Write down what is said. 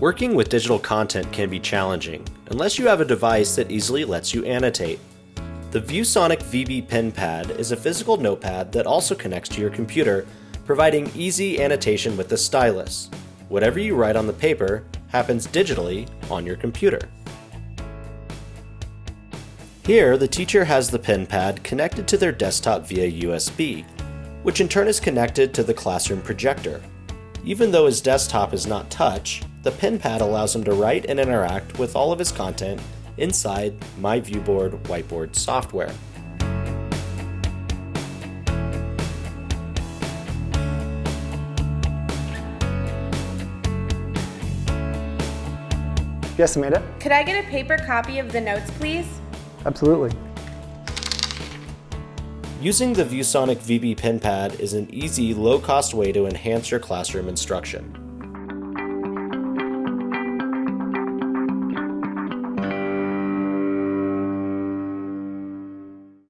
Working with digital content can be challenging, unless you have a device that easily lets you annotate. The ViewSonic VB Pen Pad is a physical notepad that also connects to your computer, providing easy annotation with the stylus. Whatever you write on the paper happens digitally on your computer. Here, the teacher has the pen pad connected to their desktop via USB, which in turn is connected to the classroom projector. Even though his desktop is not touch, the pen pad allows him to write and interact with all of his content inside My Viewboard Whiteboard software. Yes, Amanda? Could I get a paper copy of the notes, please? Absolutely. Using the ViewSonic VB pen pad is an easy, low-cost way to enhance your classroom instruction.